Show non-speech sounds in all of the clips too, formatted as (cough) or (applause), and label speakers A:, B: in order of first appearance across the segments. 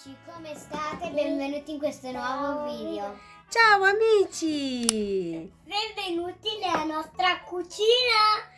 A: amici, come state? Benvenuti in questo nuovo video.
B: Ciao amici!
A: Benvenuti nella nostra cucina.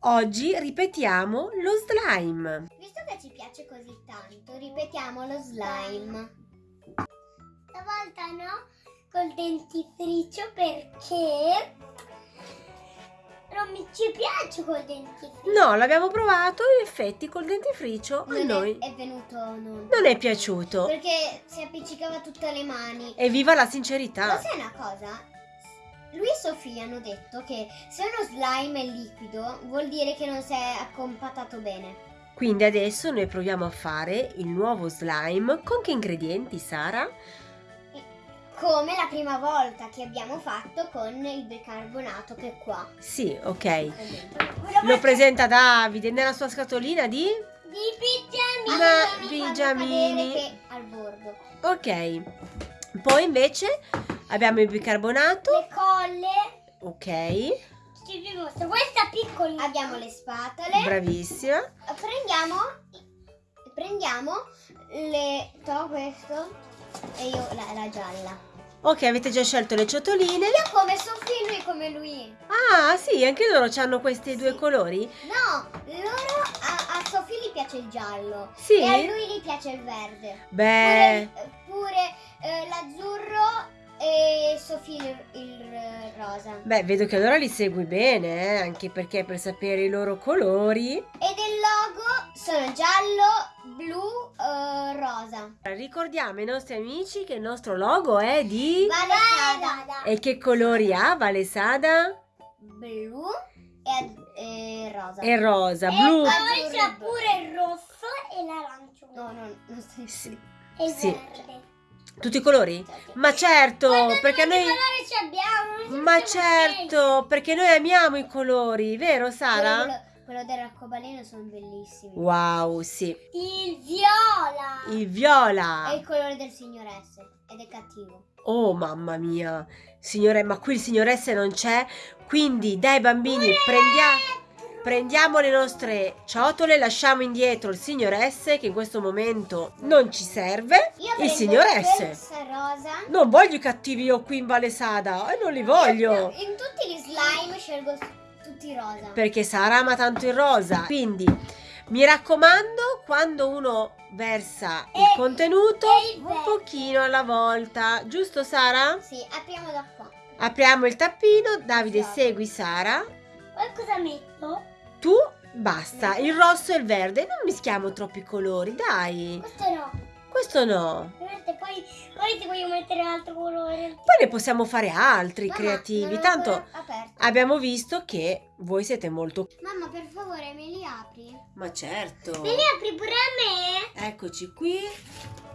B: Oggi ripetiamo lo slime.
A: Visto che ci piace così tanto, ripetiamo lo slime. Stavolta no, col dentifricio perché non mi ci piace col dentifricio.
B: No, l'abbiamo provato in effetti col dentifricio a
A: Non è-
B: noi
A: è, venuto non.
B: non è piaciuto.
A: Perché si appiccicava tutte le mani.
B: Evviva la
A: Ma
B: sincerità!
A: sai una cosa? Lui e Sofia hanno detto che se uno slime è liquido vuol dire che non si è accompatato bene.
B: Quindi adesso noi proviamo a fare il nuovo slime. Con che ingredienti, Sara?
A: Come la prima volta che abbiamo fatto con il bicarbonato che è qua.
B: Sì, ok.
A: Lo
B: presenta Davide nella sua scatolina di...
A: Di pigiamini.
B: Ma- pigiamini.
A: che al bordo.
B: Ok. Poi invece abbiamo il bicarbonato.
A: Le colle.
B: Ok.
A: Questa piccola. Abbiamo le spatole.
B: Bravissima.
A: prendiamo prendiamo le to questo e io la, la gialla
B: Ok, avete già scelto le ciotoline.
A: io come Sofì lui come lui
B: Ah, sì, anche loro hanno questi due
A: Sì.
B: colori?
A: no loro a, a Sofì gli piace il giallo
B: Sì?
A: e a lui gli piace il verde
B: Beh,
A: pure, pure eh, l'azzurro e Sofì il, eh, rosa
B: beh, vedo che allora li segui bene, eh, anche perché per sapere i loro colori.
A: e del logo sono giallo blu eh, rosa
B: Ricordiamo ai nostri amici che il nostro logo è di...
A: Vale
B: E che colori ha Valesada?
A: blu e, e rosa.
B: E rosa, blu.
A: poi c'è pure il rosso e l'arancione. No, no, non stai
B: Sì.
A: E il
B: Sì.
A: verde.
B: Tutti i colori? Ma certo, perché noi...
A: ci abbiamo?
B: Ma certo, perché noi amiamo i colori, vero Sara?
A: Quello, quello dell'arcobaleno sono bellissimi.
B: Wow, sì.
A: Il viola.
B: Il
A: È
B: viola.
A: il colore del signor S ed è cattivo.
B: Oh mamma mia, signore, ma qui il signore S non c'è, quindi dai bambini prendiamo, prendiamo le nostre ciotole, lasciamo indietro il signor S che in questo momento non ci serve,
A: Io
B: il signor S.
A: rosa.
B: Non voglio i cattivi io qui in Valesada, e non li voglio,
A: In tutti gli slime scelgo tutti rosa.
B: perché Sara ama tanto il rosa, quindi mi raccomando, quando uno versa il
A: E-
B: contenuto,
A: e il
B: un pochino alla volta, giusto Sara?
A: Sì, apriamo da qua.
B: Apriamo il tappino, Davide
A: Sì.
B: segui Sara.
A: Poi cosa metto?
B: Tu basta, il rosso e il verde, non mischiamo troppi colori, dai.
A: Questo no.
B: Questo no.
A: Poi, poi ti voglio mettere un altro colore.
B: Poi ne possiamo fare altri
A: Mamma,
B: creativi, tanto abbiamo visto che voi siete molto
A: Mamma, per favore, me li apri?
B: Ma certo.
A: Me li apri pure a me?
B: Eccoci qui,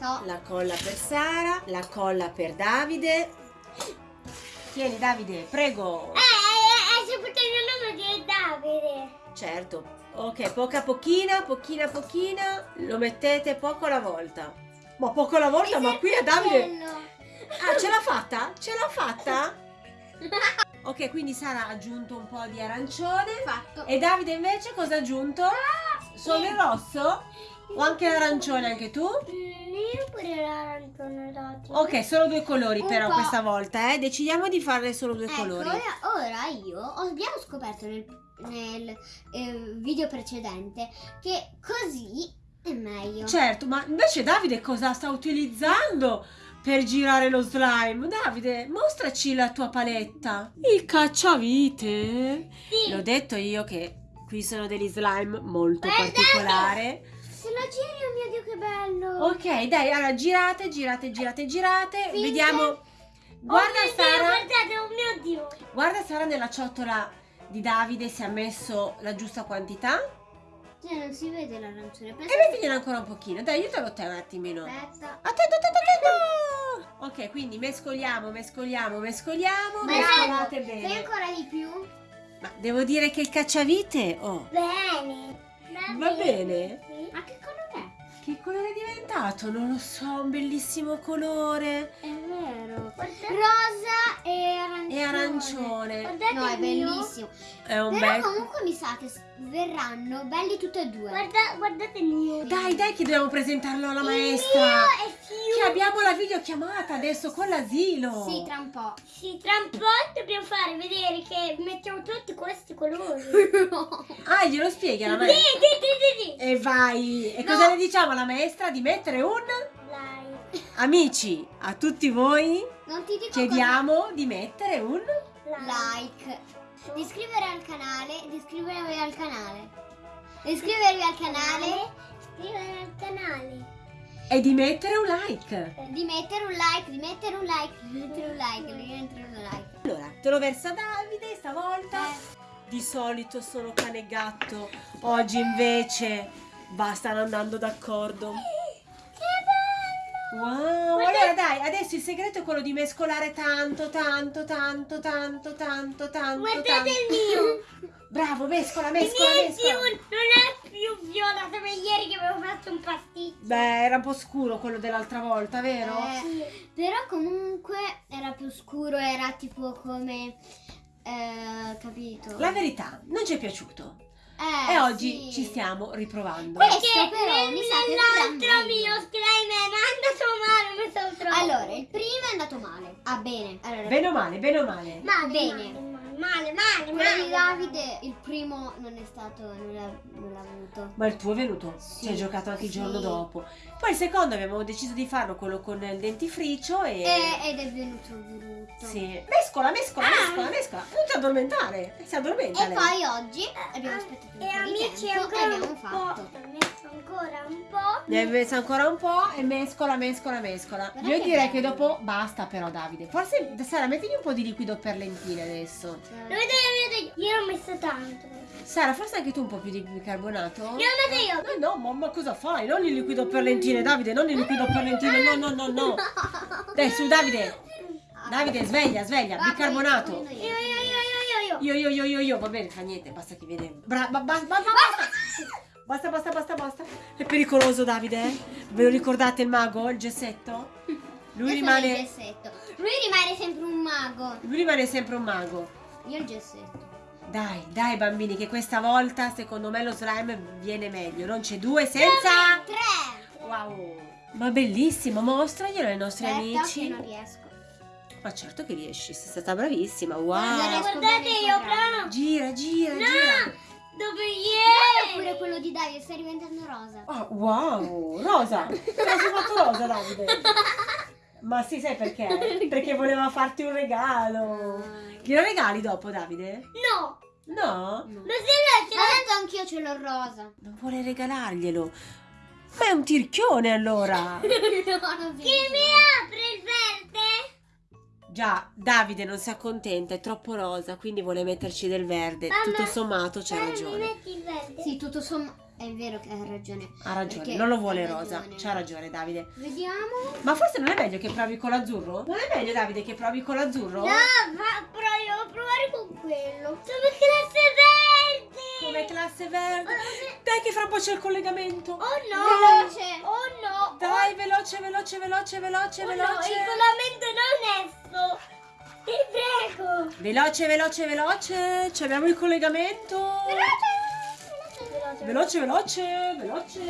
A: No.
B: la colla per Sara, la colla per Davide. Tieni Davide, prego.
A: Eh, eh, hai saputo il mio nome che è Davide.
B: Certo. Ok, poca pochina, pochina pochina, lo mettete poco alla volta. Ma poco alla volta, ma qui a Davide... Ah, ce l'ha fatta? Ce l'ha fatta? (laughs) Ok, quindi Sara ha aggiunto un po' di arancione.
A: Fatto.
B: E Davide invece cosa ha aggiunto? Solo il rosso? O anche l'arancione anche tu?
A: Io pure l'arancione.
B: Ok, solo due colori
A: Un
B: però
A: po'.
B: questa volta, eh. Decidiamo di farne solo due
A: Ecco,
B: colori.
A: ora, io abbiamo scoperto nel, nel, eh, video precedente che così è meglio.
B: Certo, ma invece Davide cosa sta utilizzando per girare lo slime? Davide, mostraci la tua paletta. Il cacciavite.
A: Sì.
B: L'ho detto io che qui sono degli slime molto
A: Guardate!
B: particolari.
A: Se lo giri, oh mio Dio, che bello.
B: Ok, dai, allora girate, girate, girate, girate.
A: Finché-
B: Vediamo. Guarda
A: oh mio
B: Sara,
A: Dio, guardate, oh mio Dio.
B: guarda Sara nella ciotola di Davide se ha messo la giusta quantità.
A: Cioè, non si vede l'arancione.
B: E
A: Pensa
B: mettigliene ancora un pochino. Dai, aiutalo te un attimino.
A: Aspetta.
B: Attento, attento, attento! Ok, quindi mescoliamo, mescoliamo, mescoliamo. Mescolate
A: dai, fai
B: bene.
A: ancora di più?
B: Ma devo dire che il cacciavite, oh,
A: Bene.
B: Va bene?
A: Ma che colore
B: che colore è diventato? Non lo so, un bellissimo colore.
A: è? Vero. rosa e arancione.
B: E arancione.
C: Guardate
A: No, è bellissimo.
B: È un
A: Però
B: bel...
A: comunque mi sa che verranno belli tutti e due.
C: Guarda, guardate il mio.
B: Dai, dai che dobbiamo presentarlo alla
C: Il
B: maestra.
C: mio è
B: Che
C: più.
B: abbiamo la videochiamata adesso con l'asilo.
A: Sì, tra un po'.
C: Sì, tra un po' dobbiamo fare vedere che mettiamo tutti questi colori. (laughs)
B: Ah, glielo spieghi alla
C: Sì,
B: maestra?
C: sì, sì, sì,
B: E vai. E
A: No.
B: cosa le diciamo alla maestra? Di mettere un...
C: Like,
B: Amici, a tutti voi
A: Non ti dico
B: chiediamo di mettere un...
A: cosa- like. Di iscrivervi al canale, di iscrivervi al canale. Di iscrivervi al canale,
C: Iscrivetevi al canale.
B: E di mettere un like.
A: di mettere un like, di mettere un like, di mettere un like, di mettere un like.
B: Allora, te lo versa Davide stavolta.
A: Eh.
B: Di solito sono cane e gatto. Oggi invece va, stanno andando d'accordo. Wow, allora dai, adesso il segreto è quello di mescolare tanto, tanto, tanto, tanto, tanto, tanto,
C: Guardate
B: tanto.
C: il mio. (laughs)
B: Bravo, mescola,
C: Il
B: mescola,
C: mio è più,
B: mescola.
C: non è più viola come ieri che avevo fatto un pasticcio.
B: Beh, era un po' scuro quello dell'altra volta, vero?
A: Eh,
C: Sì.
A: Però comunque era più scuro, era tipo come... Eh, capito?
B: La verità, non ci è piaciuto.
A: Eh,
B: e oggi
A: sì.
B: ci stiamo riprovando.
A: Questo
C: Perché
A: però mi sa che verrà
C: mio
A: meglio.
C: slime è andato male, mi sono troppo.
A: Allora, il primo è andato male. Ah, bene. Allora,
B: Bene o male, bene o male?
C: male,
A: bene.
C: Male, male, male,
A: quello
C: male.
A: di Davide, il primo non è stato, non l'ha, non l'ha avuto.
B: Ma il tuo è venuto?
A: Sì.
B: Ci hai giocato anche il giorno dopo. Poi il secondo abbiamo deciso di farlo quello con il dentifricio e...
A: E- ed è venuto brutto.
B: Sì. Mescola, mescola,
C: Ah.
B: mescola, mescola. Non ti addormentare. Si addormenta
A: E
B: lei.
A: poi oggi abbiamo aspettato un
C: E
A: po' di
C: amici
A: tempo e
C: ancora
A: abbiamo
C: un
A: fatto.
C: po'. Messo ancora un po'.
B: Ne hai messo ancora un po' e mescola, mescola, mescola.
A: Guarda
B: Io
A: che
B: direi che
A: bello.
B: dopo basta però Davide. Forse Sara mettigli un po' di liquido per lentine adesso.
C: Lo vedete, vedete? Io l'ho messo tanto.
B: Sara, forse anche tu un po' più di bicarbonato?
C: Io lo metto io.
B: No, no, mamma cosa fai? Non il liquido per lentine, Davide, non il liquido per lentine, no, no, no, no. (laughs) Dai, su Davide. Davide, sveglia, sveglia, bicarbonato.
C: Io, io, io, io, io, io.
B: Io, io, io, io, io, va bene, fa niente, basta che vede. Bra- ba- ba- ba- ba- basta. Basta, basta, basta, basta. È pericoloso, Davide? eh? Ve lo ricordate il mago, il gessetto? Lui
A: Io
B: rimane,
A: gessetto. Lui rimane sempre un mago.
B: lui rimane sempre un mago.
A: Io il gessetto.
B: Dai, dai bambini, che questa volta secondo me lo slime viene meglio. Non c'è due senza...
A: Tre.
B: Wow. Ma bellissimo, mostraglielo ai nostri
A: Aspetta
B: amici.
A: che non riesco.
B: Ma certo che riesci, sei stata bravissima. Wow.
C: Guardate, io però.
B: Gira, gira,
C: No!
B: gira.
C: Dove ieri?
A: quello di Davide, stai diventando rosa.
B: Ah, wow, rosa. Sei fatto rosa, Davide. (laughs) Ma sì, sai perché? (laughs) Perché voleva farti un regalo. Glielo regali dopo, Davide?
C: No.
B: No?
A: No.
C: Lo sai
A: Ma tanto anch'io ce l'ho rosa.
B: Non vuole regalarglielo. Ma è un tirchione allora. (laughs)
A: no,
C: Chi mi apre il verde?
B: Già, Davide non si accontenta, è troppo rosa, quindi vuole metterci del verde.
C: Mamma,
B: Tutto sommato
C: Mi
B: ragione.
C: metti il verde?
A: Sì, tutto sommato. È vero che hai ragione.
B: Ha ragione,
A: Perché
B: non lo vuole rosa. C'ha ragione, Davide.
A: Vediamo.
B: Ma forse non è meglio che provi con l'azzurro? Non è meglio, Davide, che provi con l'azzurro?
C: No, ma provo a provare con quello. Sono classe verde.
B: Come classe verde. Dai, che fra un po' c'è il collegamento.
C: Oh no.
A: Veloce.
C: Oh no.
B: Dai, veloce, veloce, veloce, veloce,
C: Oh no,
B: veloce.
C: il regolamento non onesto. Ti prego.
B: Veloce, veloce, veloce. Ci abbiamo il collegamento. Veloce, veloce, veloce.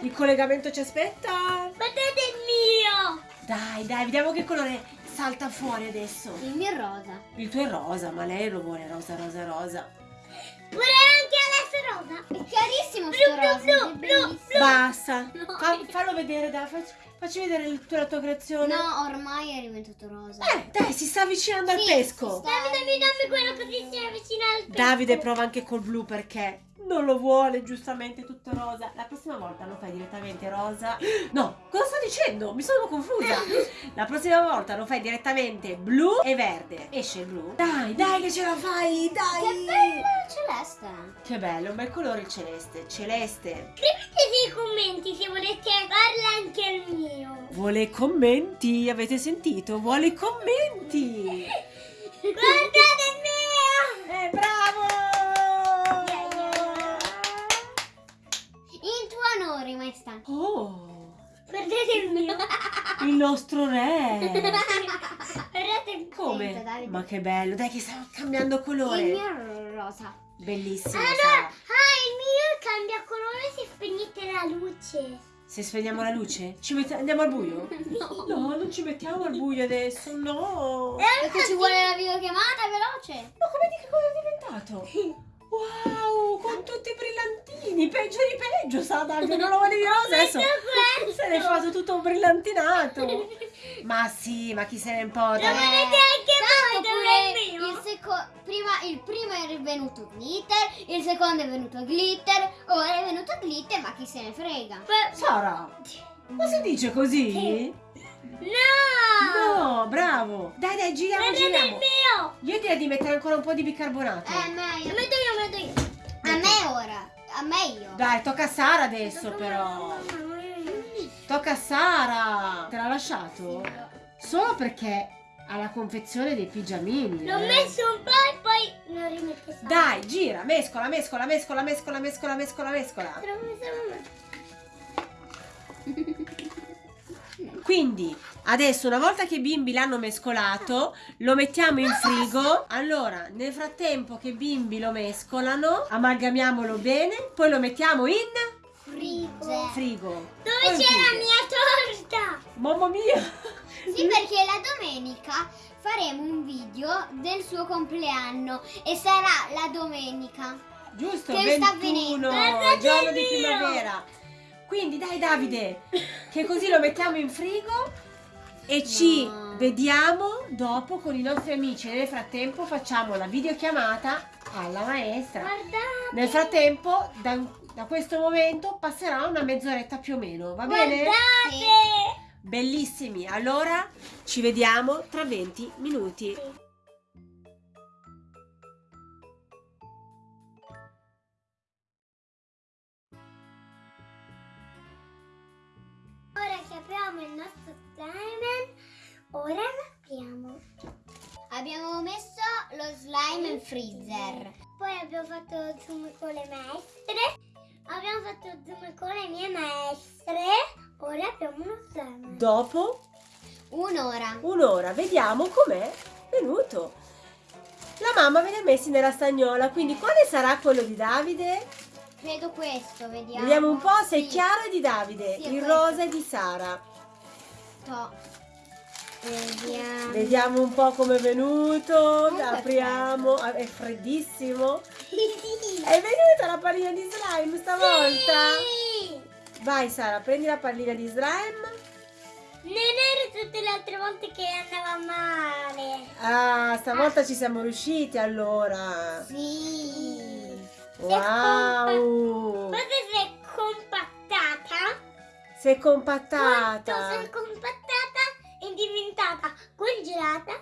B: Il collegamento ci aspetta.
C: Guardate il mio.
B: Dai, dai, vediamo che colore salta fuori adesso.
A: Il mio è rosa.
B: Il tuo è rosa, ma lei lo vuole rosa, rosa, rosa.
C: Pure anche adesso rosa.
A: È chiarissimo
C: Blu,
A: sto
C: blu,
A: rosa.
C: blu,
A: è
C: blu.
B: Basta.
A: No.
B: Fa- fallo vedere, dai, facci, facci vedere il tuo- la tua creazione.
A: No, ormai è diventato rosa.
B: Eh, dai, si sta avvicinando al
A: Sì,
B: pesco.
A: si sta-
C: Dammi, dammi, dammi quello così si avvicina al pesco.
B: Davide prova anche col blu perché non lo vuole giustamente tutto rosa. La prossima volta lo fai direttamente rosa. No, cosa sto dicendo? Mi sono confusa. (laughs) La prossima volta lo fai direttamente blu e verde. Esce il blu. Dai, dai che ce la fai, dai.
A: Che bello celeste.
B: Che bello, un bel colore il celeste. Celeste.
C: Scrivete nei commenti se volete farla anche il mio.
B: Vuole commenti, avete sentito? Vuole commenti. (laughs)
C: Guardate Guardate il mio.
B: il nostro re. Come?
A: Davide.
B: Ma che bello, dai che sta cambiando colore.
A: Il mio è rosa.
B: Bellissimo.
C: Allora,
B: Sara.
C: ah, il mio cambia colore se spegnete la luce.
B: Se spegniamo la luce, ci mette- andiamo al buio? (laughs)
A: No.
B: No, non ci mettiamo al buio adesso, no.
A: Perché ci vuole la videochiamata veloce.
B: Ma come di che cosa è diventato? (laughs) Wow, con tutti i brillantini, peggio di peggio, sa dai, che non lo volevi rosa, adesso se ne è fatto tutto brillantinato. (laughs) Ma sì, ma chi se ne importa?
C: Lo volete anche voi, dove il mio?
A: il, seco- prima, il primo è venuto glitter, il secondo è venuto glitter, ora è venuto glitter, ma chi se ne frega.
B: Sara, ma si dice così?
C: No!
B: No, bravo. Dai, dai, giriamo,
C: il
B: giriamo.
C: mio!
B: Io direi di mettere ancora un po' di bicarbonato.
A: Eh, meglio.
C: Lo metto io, lo metto io.
A: A me ora, a me io.
B: Dai, tocca a Sara adesso però. Tocca a Sara. Te l'ha lasciato? Solo perché ha la confezione dei pigiamini.
C: L'ho
B: eh.
C: messo un po' e poi lo rimette sopra.
B: Dai, gira, mescola, mescola, mescola, mescola, mescola, mescola, mescola. Quindi, adesso una volta che i bimbi l'hanno mescolato, lo mettiamo in frigo. Allora, nel frattempo che i bimbi lo mescolano, amalgamiamolo bene, poi lo mettiamo in
A: Frigge.
B: frigo.
C: Dove c'è la
B: frigo.
C: mia torta?
B: Mamma mia!
A: Sì, perché la domenica faremo un video del suo compleanno e sarà la domenica.
B: Giusto,
A: Che sta
B: 21,
C: Guardate
B: giorno
C: il
B: di primavera. Quindi dai Davide, che così lo mettiamo in frigo e ci
A: No.
B: vediamo dopo con i nostri amici. Nel frattempo facciamo la videochiamata alla maestra.
C: Guardate.
B: Nel frattempo, da, da questo momento passerà una mezz'oretta più o meno, va bene?
C: Guardate.
B: Bellissimi, allora ci vediamo tra 20 minuti.
C: Ora ora lo apriamo.
A: Abbiamo messo lo slime in freezer.
C: Poi abbiamo fatto zoom con le maestre. Abbiamo fatto zoom con le mie maestre. Ora abbiamo uno slime.
B: Dopo
A: Un'ora.
B: un'ora, vediamo com'è venuto. La mamma ve li ha messi nella stagnola, quindi quale sarà quello di Davide?
A: Credo questo, vediamo.
B: Vediamo un po' se è
A: Sì.
B: chiaro è di Davide,
A: Sì, è
B: il
A: questo.
B: rosa è di Sara.
A: To. Vediamo.
B: Vediamo un po' come è venuto,
A: è
B: apriamo, Ah, è freddissimo. È venuta la pallina di slime stavolta.
C: Sì!
B: Vai Sara, prendi la pallina di slime.
C: Non ero tutte le altre volte che andava male.
B: Ah, stavolta ci siamo riusciti allora.
A: Sì.
B: Wow!
C: Questa si è compattata.
B: Sei
C: Quanto
B: compattata.
C: si è compattata è diventata congelata.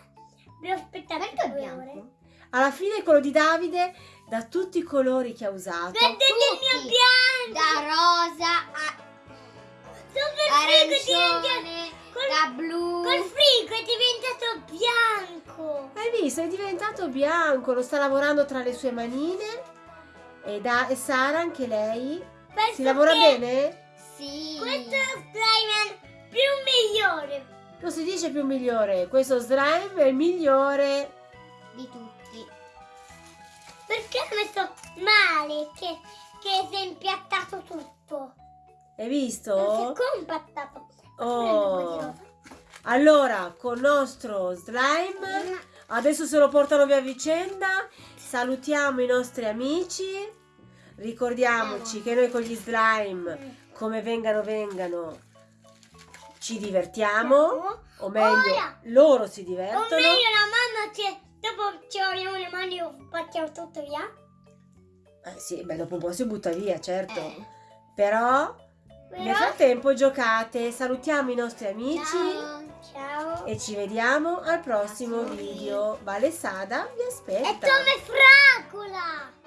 C: Devo aspettare
A: Perché
C: due
A: bianco?
C: ore.
B: Alla fine quello di Davide, da tutti i colori che ha usato,
C: Guardate il mio bianco.
A: Da rosa a arancione,
C: col,
A: da blu.
C: col frigo è diventato bianco.
B: hai visto, è diventato bianco, lo sta lavorando tra le sue manine. E, da, e Sara, anche lei,
C: Penso
B: si lavora
C: che
B: bene?
A: Sì.
C: Questo è lo slime.
B: Non si dice più migliore, questo slime è il migliore.
A: Di tutti.
C: Perché ho messo male che, che si è impiattato tutto.
B: Hai
C: Non
B: visto?
C: si è compattato.
B: Oh. Allora, con il nostro slime, adesso se lo portano via a vicenda, salutiamo i nostri amici. Ricordiamoci che noi con gli slime, come vengano vengano, ci divertiamo, o meglio,
C: Ora.
B: loro si
C: O
B: divertono.
C: meglio la mamma ci, dopo ci laviamo le mani e facciamo tutto via.
B: Eh sì, beh, dopo un po' si butta via, certo.
A: Eh.
B: Però, nel
C: Però,
B: frattempo giocate, salutiamo i nostri amici.
A: Ciao.
C: ciao.
B: E ci vediamo al prossimo video. Vale Sada vi aspetta.
C: come fragola.